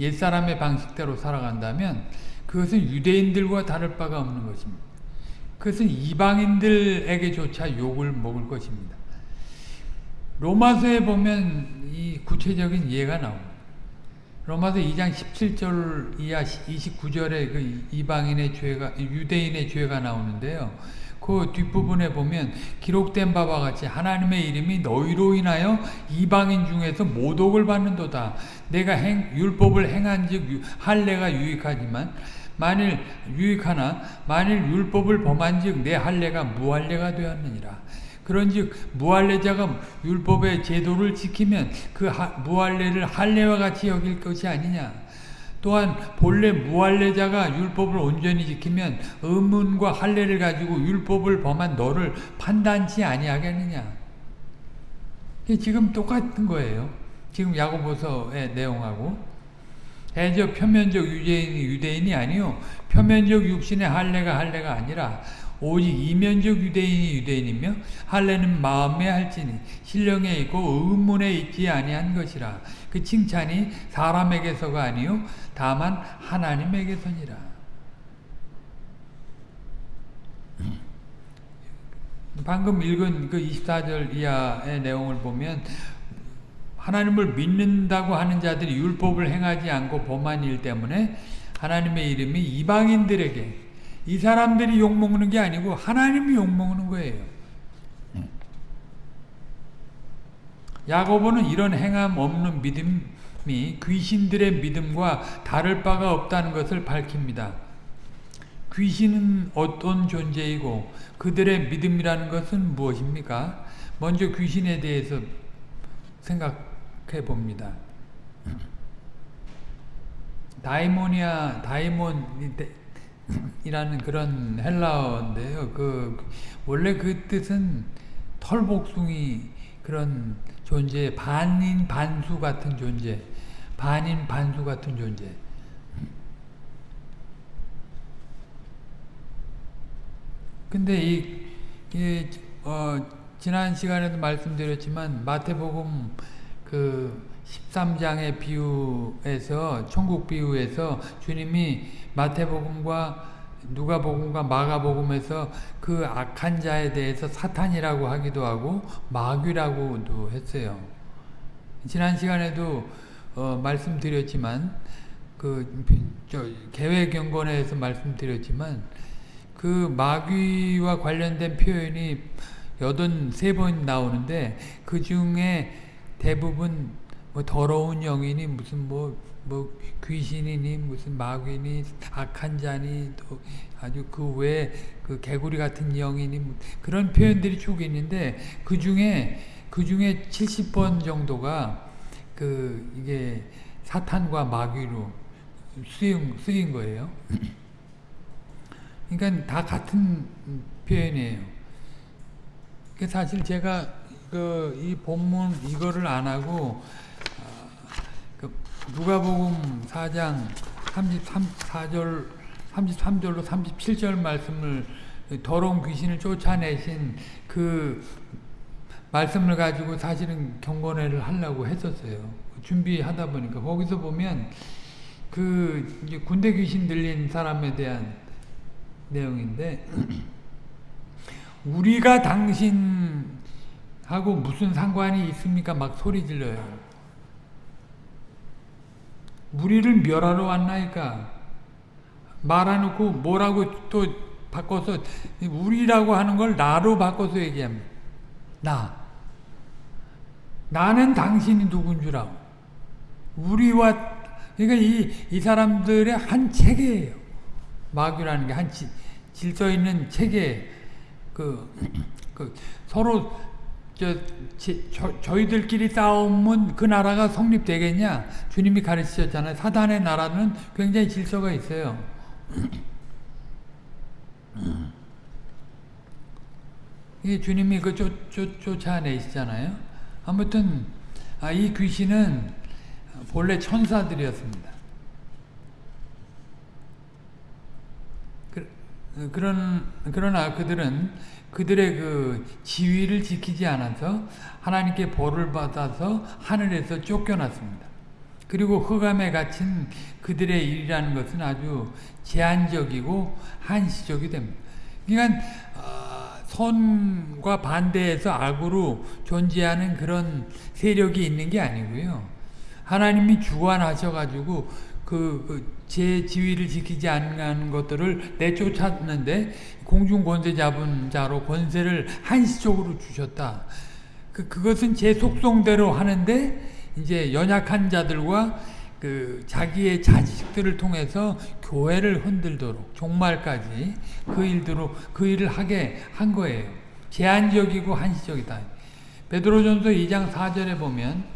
A: 옛사람의 방식대로 살아간다면 그것은 유대인들과 다를 바가 없는 것입니다. 그것은 이방인들에게조차 욕을 먹을 것입니다. 로마서에 보면 이 구체적인 예가 나옵니다. 로마서 2장 17절 이하 29절에 그 이방인의 죄가 유대인의 죄가 나오는데요. 그 뒷부분에 보면 기록된 바와 같이 하나님의 이름이 너희로 인하여 이방인 중에서 모독을 받는도다. 내가 행, 율법을 행한즉 할례가 유익하지만 만일 유익하나 만일 율법을 범한즉 내 할례가 무할례가 되었느니라. 그런즉 무할례자가 율법의 제도를 지키면 그 하, 무할례를 할례와 같이 여길 것이 아니냐. 또한 본래 무할례자가 율법을 온전히 지키면 의문과 할례를 가지고 율법을 범한 너를 판단치 아니하겠느냐. 지금 똑같은 거예요. 지금 야고보서의 내용하고 대저 표면적 유대인이 유대인이 아니요 표면적 육신의 할례가 할례가 아니라 오직 이면적 유대인이 유대인이며 할례는 마음에 할지니 신령에 있고 의문에 있지 아니한 것이라. 그 칭찬이 사람에게서가 아니요 다만 하나님에게서니라. 방금 읽은 그 24절 이하의 내용을 보면 하나님을 믿는다고 하는 자들이 율법을 행하지 않고 범한 일 때문에 하나님의 이름이 이방인들에게 이 사람들이 욕먹는 게 아니고 하나님이 욕먹는 거예요. 야고보는 이런 행함 없는 믿음이 귀신들의 믿음과 다를 바가 없다는 것을 밝힙니다. 귀신은 어떤 존재이고 그들의 믿음이라는 것은 무엇입니까? 먼저 귀신에 대해서 생각 해 봅니다. 다이모니아, 다이몬이라는 그런 헬라어인데요. 그 원래 그 뜻은 털복숭이 그런 존재, 반인 반수 같은 존재, 반인 반수 같은 존재. 근데 이, 이 어, 지난 시간에도 말씀드렸지만 마태복음 그 13장의 비유에서 천국 비유에서 주님이 마태복음과 누가복음과 마가복음에서 그 악한 자에 대해서 사탄이라고 하기도 하고 마귀라고도 했어요. 지난 시간에도 어, 말씀드렸지만 그 계획경건에서 말씀드렸지만 그 마귀와 관련된 표현이 83번 나오는데 그 중에 대부분 뭐 더러운 영이니 무슨 뭐, 뭐 귀신이니 무슨 마귀니 악한 자니 또 아주 그 외에 그 개구리 같은 영이니 뭐 그런 표현들이 쭉 있는데 그 중에 그 중에 70번 정도가 그 이게 사탄과 마귀로 쓰인, 쓰인 거예요. 그러니까 다 같은 표현이에요. 사실 제가 그 이 본문 이거를 안 하고 어, 그 누가복음 4장 33 4절 33절로 37절 말씀을 더러운 귀신을 쫓아내신 그 말씀을 가지고 사실은 경건회를 하려고 했었어요. 준비하다 보니까 거기서 보면 그 군대 귀신 들린 사람에 대한 내용인데 우리가 당신 하고 무슨 상관이 있습니까? 막 소리 질러요. 우리를 멸하러 왔나이까? 말해놓고 뭐라고 또 바꿔서 우리라고 하는 걸 나로 바꿔서 얘기합니다. 나. 나는 당신이 누군 줄 알고. 우리와 그러니까 이, 이 사람들의 한 체계예요. 마귀라는 게 한 질서 있는 체계 그, 그 서로 저, 저, 저 희들끼리 싸우면 그 나라가 성립되겠냐? 주님이 가르치셨잖아요. 사단의 나라는 굉장히 질서가 있어요. 이게 주님이 그 쫓, 쫓, 쫓아내시잖아요. 아무튼 아, 이 귀신은 본래 천사들이었습니다. 그런, 그러나 그들은 그들의 그 지위를 지키지 않아서 하나님께 벌을 받아서 하늘에서 쫓겨났습니다. 그리고 흑암에 갇힌 그들의 일이라는 것은 아주 제한적이고 한시적이 됩니다. 그러니까 어, 선과 반대해서 악으로 존재하는 그런 세력이 있는 게 아니고요. 하나님이 주관하셔가지고 그, 그제 지위를 지키지 않는 것들을 내쫓았는데 공중 권세 잡은 자로 권세를 한시적으로 주셨다. 그 그것은 제 속성대로 하는데 이제 연약한 자들과 그 자기의 자식들을 통해서 교회를 흔들도록 종말까지 그 일대로 그 일을 하게 한 거예요. 제한적이고 한시적이다. 베드로전서 2장 4절에 보면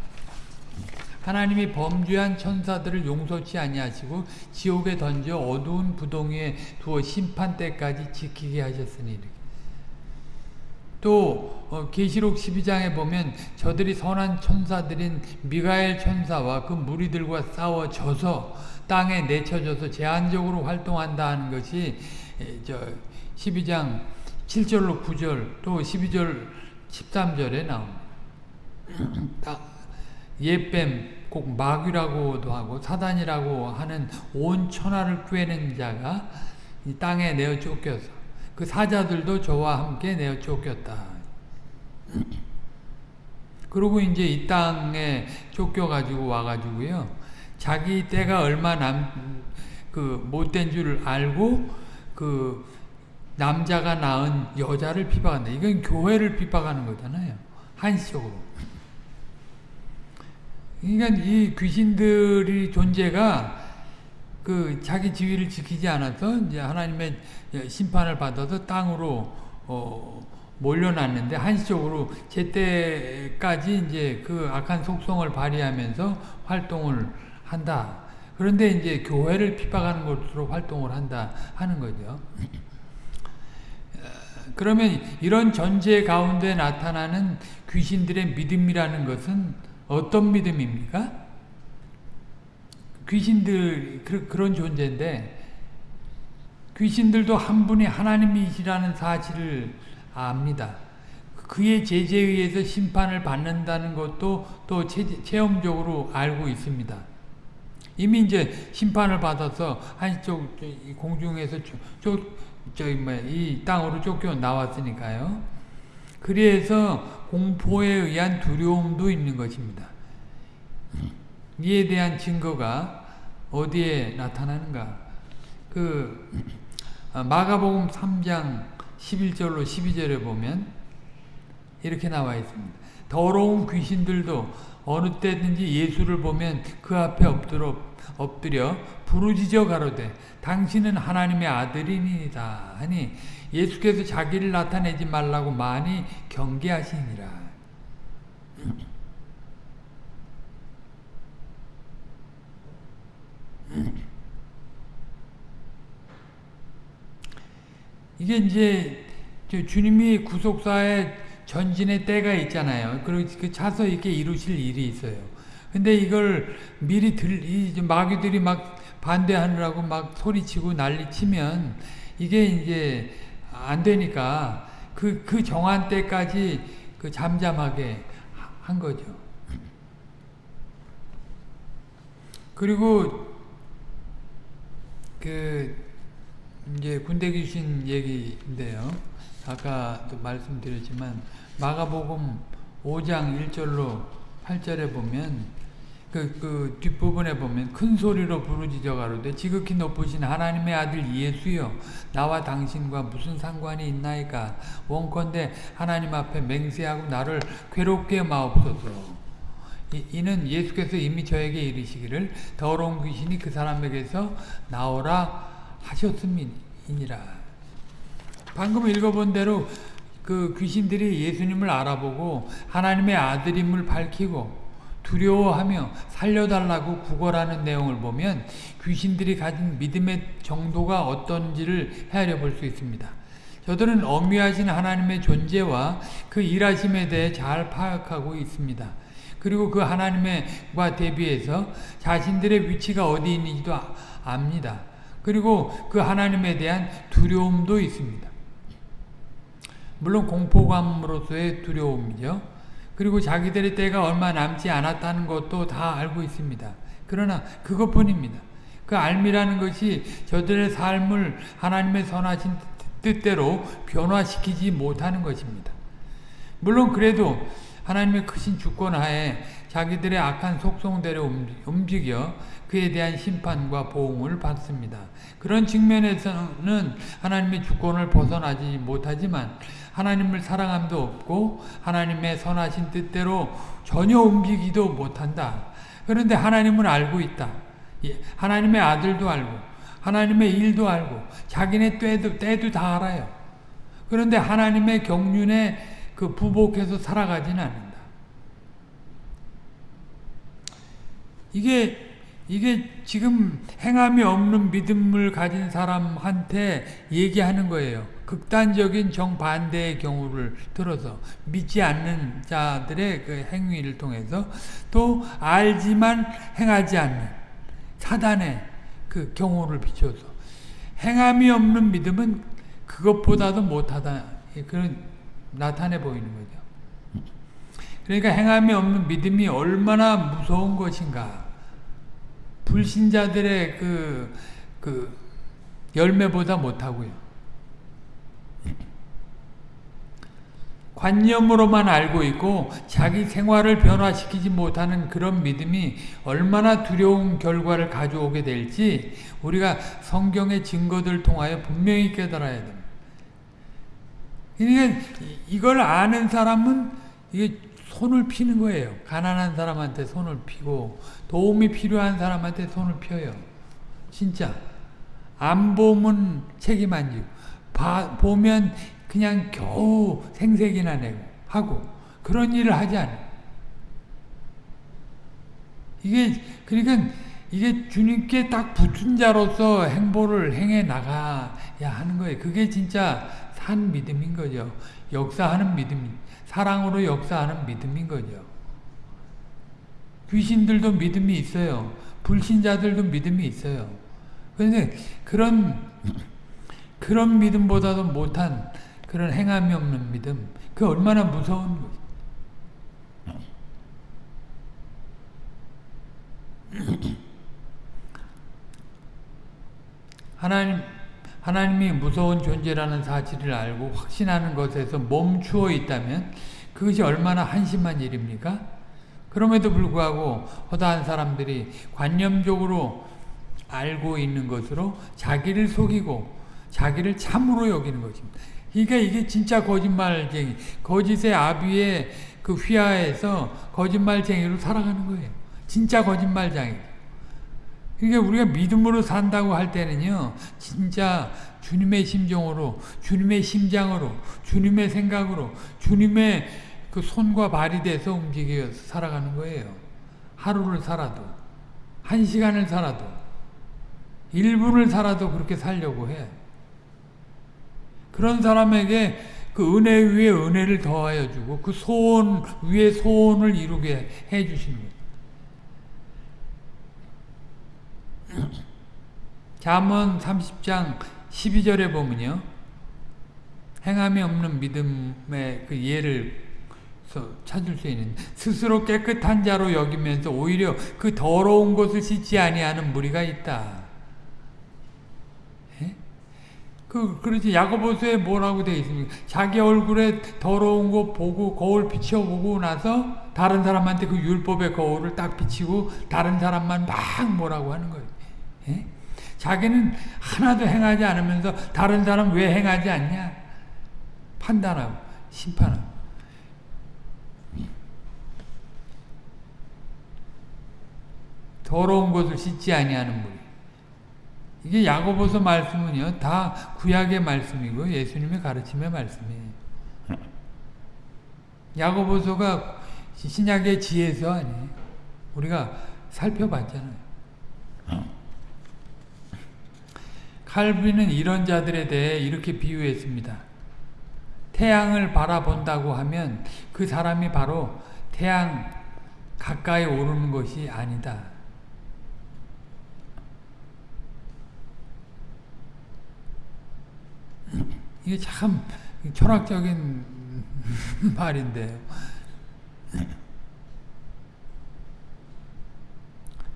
A: 하나님이 범죄한 천사들을 용서치 아니하시고 지옥에 던져 어두운 부동에 두어 심판 때까지 지키게 하셨으니 또 어, 계시록 12장에 보면 저들이 선한 천사들인 미가엘 천사와 그 무리들과 싸워 져서 땅에 내쳐져서 제한적으로 활동한다 하는 것이 저 12장 7절로 9절 또 12절 13절에 나옵니다. 예뱀 꼭 마귀라고도 하고 사단이라고 하는 온 천하를 꿰는 자가 이 땅에 내어 쫓겨서 그 사자들도 저와 함께 내어 쫓겼다. 그리고 이제 이 땅에 쫓겨가지고 와가지고요. 자기 때가 얼마 남, 그, 못된 줄 알고, 그, 남자가 낳은 여자를 비박한다. 이건 교회를 비박하는 거잖아요. 한시적으로. 그러니까 이 귀신들이 존재가 그 자기 지위를 지키지 않아서 이제 하나님의 심판을 받아서 땅으로 어 몰려났는데 한시적으로 제때까지 이제 그 악한 속성을 발휘하면서 활동을 한다. 그런데 이제 교회를 핍박하는 것으로 활동을 한다 하는 거죠. 그러면 이런 전제 가운데 나타나는 귀신들의 믿음이라는 것은 어떤 믿음입니까? 귀신들 그, 그런 존재인데 귀신들도 한 분이 하나님이시라는 사실을 압니다. 그의 제재에 의해서 심판을 받는다는 것도 또 체험적으로 알고 있습니다. 이미 이제 심판을 받아서 한쪽 공중에서 쫓, 저기 뭐이 땅으로 쫓겨 나왔으니까요. 그래서 공포에 의한 두려움도 있는 것입니다. 이에 대한 증거가 어디에 나타나는가? 그 마가복음 3장 11절로 12절에 보면 이렇게 나와 있습니다. 더러운 귀신들도 어느 때든지 예수를 보면 그 앞에 엎드려, 엎드려 부르짖어 가로되 당신은 하나님의 아들이니이다 하니 예수께서 자기를 나타내지 말라고 많이 경계하시니라. 이게 이제 주님이 구속사의 전진의 때가 있잖아요. 그리고 그 차서 이렇게 이루실 일이 있어요. 근데 이걸 미리 들, 이 마귀들이 막 반대하느라고 막 소리치고 난리치면 이게 이제 안 되니까 그, 그 정한 때까지 그 잠잠하게 한 거죠. 그리고 그 이제 군대 귀신 얘기인데요. 아까도 말씀드렸지만 마가복음 5장 1절로 8절에 보면 그, 그 뒷부분에 보면 큰 소리로 부르짖어 가로되 지극히 높으신 하나님의 아들 예수여 나와 당신과 무슨 상관이 있나이까 원컨대 하나님 앞에 맹세하고 나를 괴롭게 마옵소서 이 는 예수께서 이미 저에게 이르시기를 더러운 귀신이 그 사람에게서 나오라 하셨음이니라. 방금 읽어본 대로 그 귀신들이 예수님을 알아보고 하나님의 아들임을 밝히고 두려워하며 살려달라고 구걸하는 내용을 보면 귀신들이 가진 믿음의 정도가 어떤지를 헤아려 볼 수 있습니다. 저들은 엄미하신 하나님의 존재와 그 일하심에 대해 잘 파악하고 있습니다. 그리고 그 하나님과 대비해서 자신들의 위치가 어디 있는지도 압니다. 그리고 그 하나님에 대한 두려움도 있습니다. 물론 공포감으로서의 두려움이죠. 그리고 자기들의 때가 얼마 남지 않았다는 것도 다 알고 있습니다. 그러나 그것뿐입니다. 그 알미라는 것이 저들의 삶을 하나님의 선하신 뜻대로 변화시키지 못하는 것입니다. 물론 그래도 하나님의 크신 주권 하에 자기들의 악한 속성대로 움직여 그에 대한 심판과 보응을 받습니다. 그런 측면에서는 하나님의 주권을 벗어나지 못하지만 하나님을 사랑함도 없고 하나님의 선하신 뜻대로 전혀 움직이도 못한다. 그런데 하나님은 알고 있다. 예, 하나님의 아들도 알고 하나님의 일도 알고 자기네 때도, 때도 다 알아요. 그런데 하나님의 경륜에 그 부복해서 살아가진 않는다. 이게 이게 지금 행함이 없는 믿음을 가진 사람한테 얘기하는 거예요. 극단적인 정반대의 경우를 들어서 믿지 않는 자들의 그 행위를 통해서 또 알지만 행하지 않는 사단의 그 경우를 비춰서 행함이 없는 믿음은 그것보다도 못하다 그런 나타내 보이는 거죠. 그러니까 행함이 없는 믿음이 얼마나 무서운 것인가. 불신자들의 그, 그 열매보다 못하고요. 관념으로만 알고 있고 자기 생활을 변화시키지 못하는 그런 믿음이 얼마나 두려운 결과를 가져오게 될지 우리가 성경의 증거들 통하여 분명히 깨달아야 됩니다. 그러니까 이걸 아는 사람은 이게 손을 피는 거예요. 가난한 사람한테 손을 피고 도움이 필요한 사람한테 손을 펴요. 진짜. 안 보면 책임 안 지고, 봐, 보면 그냥 겨우 생색이나 내고, 하고, 그런 일을 하지 않아. 이게, 그러니까, 이게 주님께 딱 붙은 자로서 행보를 행해 나가야 하는 거예요. 그게 진짜 산 믿음인 거죠. 역사하는 믿음, 사랑으로 역사하는 믿음인 거죠. 귀신들도 믿음이 있어요. 불신자들도 믿음이 있어요. 그런데 그런 그런 믿음보다도 못한 그런 행함이 없는 믿음, 그 얼마나 무서운 거지. 하나님 하나님이 무서운 존재라는 사실을 알고 확신하는 것에서 멈추어 있다면 그것이 얼마나 한심한 일입니까? 그럼에도 불구하고 허다한 사람들이 관념적으로 알고 있는 것으로 자기를 속이고 자기를 참으로 여기는 것입니다. 그러니까 이게 진짜 거짓말쟁이, 거짓의 아비의 그 휘하에서 거짓말쟁이로 살아가는 거예요. 진짜 거짓말쟁이. 그러니까 우리가 믿음으로 산다고 할 때는요, 진짜 주님의 심정으로, 주님의 심장으로, 주님의 생각으로, 주님의 그 손과 발이 돼서 움직여 살아가는 거예요. 하루를 살아도, 한 시간을 살아도, 1분을 살아도 그렇게 살려고 해. 그런 사람에게 그 은혜 위에 은혜를 더하여 주고 그 소원 위에 소원을 이루게 해 주시는. 잠언 30장 12절에 보면요. 행함이 없는 믿음의 그 예를 찾을 수 있는 스스로 깨끗한 자로 여기면서 오히려 그 더러운 것을 씻지 아니하는 무리가 있다. 그, 그렇지. 야고보서에 뭐라고 되어 있습니까? 자기 얼굴에 더러운 거 보고, 거울 비춰보고 나서 다른 사람한테 그 율법의 거울을 딱 비치고 다른 사람만 막 뭐라고 하는 거예요. 예? 자기는 하나도 행하지 않으면서 다른 사람 왜 행하지 않냐? 판단하고, 심판하고. 더러운 것을 씻지 아니하는 무리. 이게 야고보서 말씀은요 다 구약의 말씀이고 예수님의 가르침의 말씀이에요. 야고보서가 신약의 지혜서 아니에요. 우리가 살펴봤잖아요. 칼빈은 이런 자들에 대해 이렇게 비유했습니다. 태양을 바라본다고 하면 그 사람이 바로 태양 가까이 오르는 것이 아니다. 이게 참 철학적인 말인데요.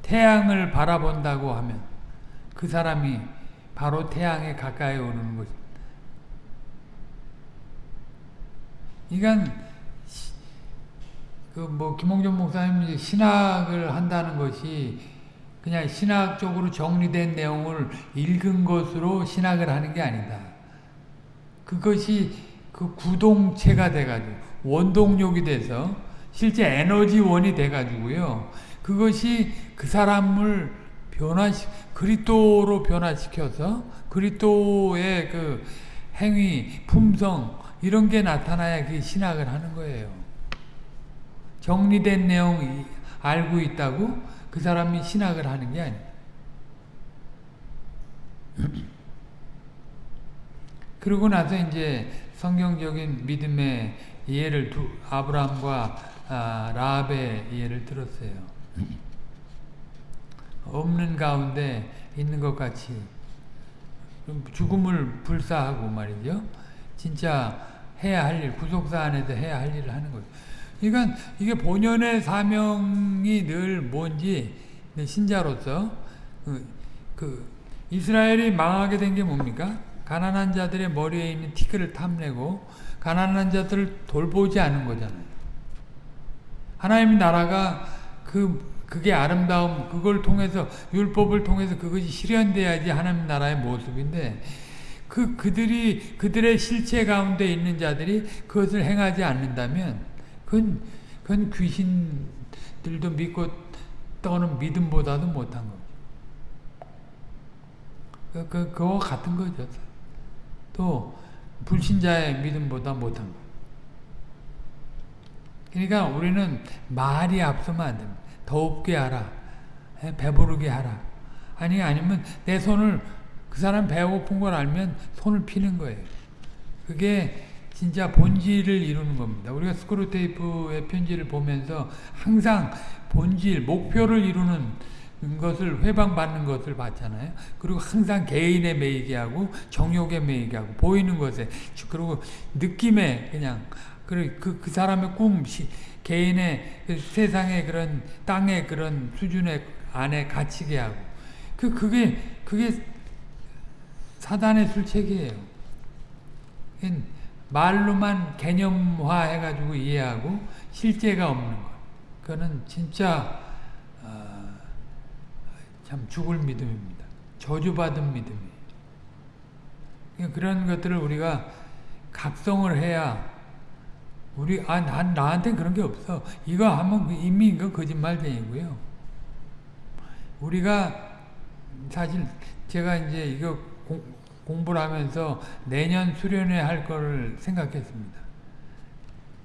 A: 태양을 바라본다고 하면 그 사람이 바로 태양에 가까이 오는 것. 이건 그뭐 김홍준 목사님 신학을 한다는 것이 그냥 신학적으로 정리된 내용을 읽은 것으로 신학을 하는 게 아니다. 그것이 그 구동체가 돼가지고 원동력이 돼서 실제 에너지원이 돼가지고요. 그것이 그 사람을 변화시 그리스도로 변화시켜서 그리스도의 그 행위, 품성 이런 게 나타나야 그 신학을 하는 거예요. 정리된 내용 알고 있다고 그 사람이 신학을 하는 게 아니에요. 그러고 나서 이제 성경적인 믿음의 예를 두, 아브라함과 아, 라합의 예를 들었어요. 없는 가운데 있는 것 같이 죽음을 불사하고 말이죠. 진짜 해야 할 일, 구속사 안에서 해야 할 일을 하는 거죠. 그러니까 이게 본연의 사명이 늘 뭔지 신자로서 그, 그 이스라엘이 망하게 된 게 뭡니까? 가난한 자들의 머리에 있는 티끌을 탐내고 가난한 자들을 돌보지 않은 거잖아요. 하나님 나라가 그 그게 아름다움 그걸 통해서 율법을 통해서 그것이 실현돼야지 하나님 나라의 모습인데 그 그들이 그들의 실체 가운데 있는 자들이 그것을 행하지 않는다면 그건 그건 귀신들도 믿고 떠는 믿음보다도 못한 겁니다. 그, 그, 그거 같은 거죠. 또 불신자의 믿음보다 못한 거. 그러니까 우리는 말이 앞서면 안 됩니다. 더웁게 하라. 예, 배부르게 하라. 아니 아니면 내 손을 그 사람 배고픈 걸 알면 손을 피는 거예요. 그게 진짜 본질을 이루는 겁니다. 우리가 스크루테이프의 편지를 보면서 항상 본질, 목표를 이루는 것을 회방받는 것을 봤잖아요. 그리고 항상 개인에 매이게 하고 정욕에 매이게 하고 보이는 것에 그리고 느낌에 그냥 그, 그, 그 사람의 꿈, 시, 개인의 그 세상의 그런 땅의 그런 수준의 안에 갇히게 하고 그 그게 그게 사단의 술책이에요. 말로만 개념화 해가지고 이해하고 실제가 없는 것. 그거는 진짜 어, 참 죽을 믿음입니다. 저주받은 믿음이에요. 그런 것들을 우리가 각성을 해야 우리 아 난 나한테 그런 게 없어. 이거 하면 이미 이거 거짓말쟁이고요. 우리가 사실 제가 이제 이거 공, 공부를 하면서 내년 수련회 할 거를 생각했습니다.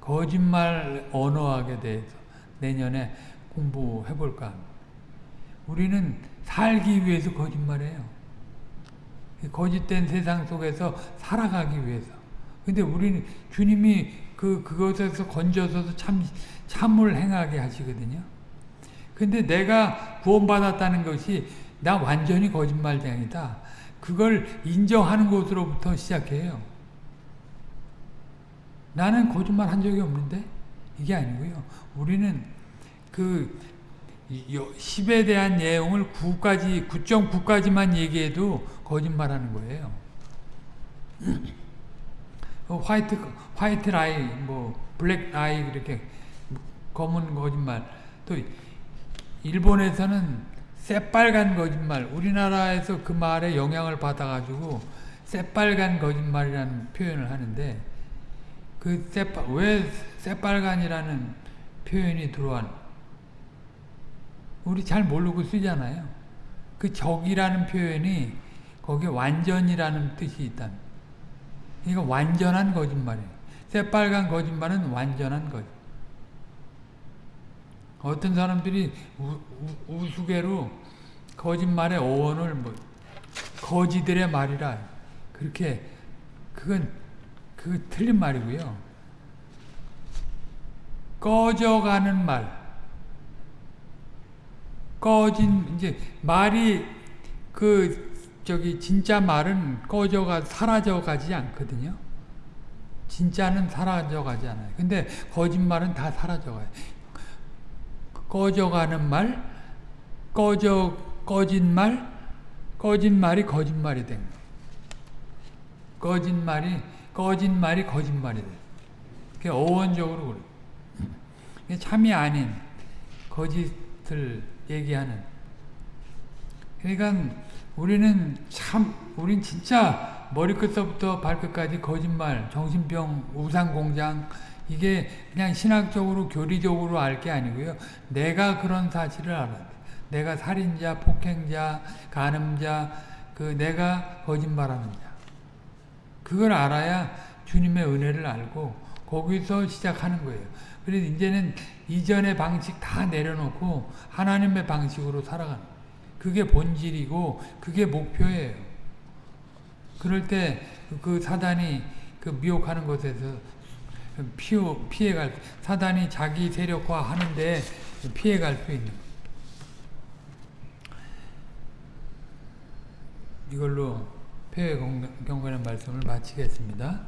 A: 거짓말 언어학에 대해서 내년에 공부해 볼까. 우리는 살기 위해서 거짓말해요. 거짓된 세상 속에서 살아가기 위해서. 근데 우리는 주님이 그, 그것에서 건져서 참, 참을 행하게 하시거든요. 근데 내가 구원받았다는 것이 나 완전히 거짓말쟁이다. 그걸 인정하는 것으로부터 시작해요. 나는 거짓말 한 적이 없는데? 이게 아니고요. 우리는 그 10에 대한 내용을 9까지, 9.9까지만 얘기해도 거짓말하는 거예요. 화이트 화이트 라이 뭐 블랙 라이 이렇게 검은 거짓말 또 일본에서는 새빨간 거짓말 우리나라에서 그 말에 영향을 받아가지고 새빨간 거짓말이라는 표현을 하는데 그 새빨 왜 새빨간이라는 표현이 들어왔 우리 잘 모르고 쓰잖아요. 그 적이라는 표현이 거기에 완전이라는 뜻이 있다. 이거 완전한 거짓말이에요. 새빨간 거짓말은 완전한 거짓. 어떤 사람들이 우, 우 수개로 거짓말의 어원을 뭐 거지들의 말이라 그렇게 그건 그 틀린 말이고요. 꺼져가는 말. 꺼진 이제 말이 그 저기 진짜 말은 꺼져가 사라져 가지 않거든요. 진짜는 사라져 가지 않아요. 근데 거짓말은 다 사라져 가요. 꺼져가는 말, 꺼져 꺼진 말, 꺼진 말이 거짓말이 된. 꺼진 말이 꺼진 말이 거짓말이 돼. 그게 어원적으로 그래. 참이 아닌 거짓을 얘기하는. 그러니까 우리는 참, 우린 진짜 머리끝서부터 발끝까지 거짓말, 정신병, 우상공장, 이게 그냥 신학적으로, 교리적으로 알 게 아니고요. 내가 그런 사실을 알아야 돼. 내가 살인자, 폭행자, 간음자, 그 내가 거짓말하는 자. 그걸 알아야 주님의 은혜를 알고 거기서 시작하는 거예요. 그래서 이제는 이전의 방식 다 내려놓고 하나님의 방식으로 살아가는. 그게 본질이고 그게 목표예요. 그럴 때 그 사단이 그 미혹하는 것에서 피해, 피해갈 사단이 자기 세력화 하는데 피해갈 수 있는 이걸로 폐회 경건의 말씀을 마치겠습니다.